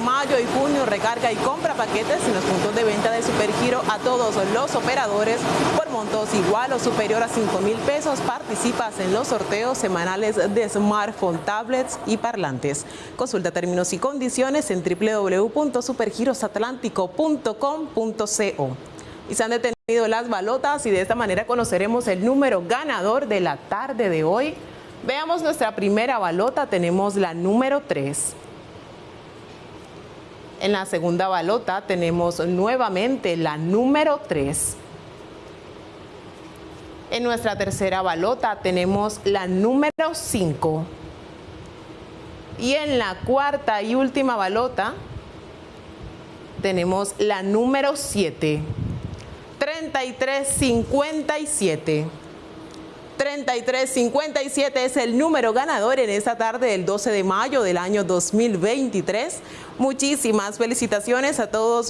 mayo y junio recarga y compra paquetes en los puntos de venta de Supergiro a todos los operadores por montos igual o superior a 5 mil pesos. Participas en los sorteos semanales de smartphone, tablets y parlantes. Consulta términos y condiciones en www.supergirosatlántico.com.co. Y se han detenido las balotas y de esta manera conoceremos el número ganador de la tarde de hoy. Veamos nuestra primera balota, tenemos la número 3. En la segunda balota tenemos nuevamente la número 3. En nuestra tercera balota tenemos la número 5. Y en la cuarta y última balota tenemos la número 7. 3357. 3357 es el número ganador en esta tarde del 12 de mayo del año 2023. Muchísimas felicitaciones a todos